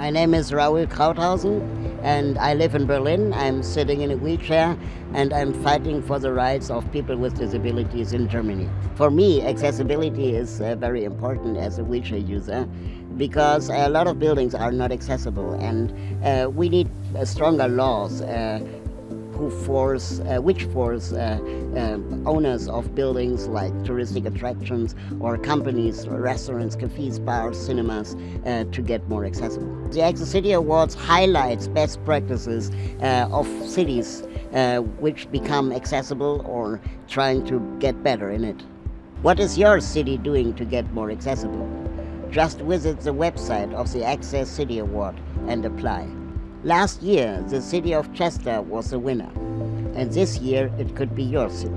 My name is Raoul Krauthausen and I live in Berlin. I'm sitting in a wheelchair and I'm fighting for the rights of people with disabilities in Germany. For me, accessibility is uh, very important as a wheelchair user because a lot of buildings are not accessible and uh, we need uh, stronger laws uh, who force, uh, which force uh, um, owners of buildings like touristic attractions or companies, or restaurants, cafes, bars, cinemas uh, to get more accessible. The Access City Awards highlights best practices uh, of cities uh, which become accessible or trying to get better in it. What is your city doing to get more accessible? Just visit the website of the Access City Award and apply. Last year, the city of Chester was the winner, and this year it could be your city.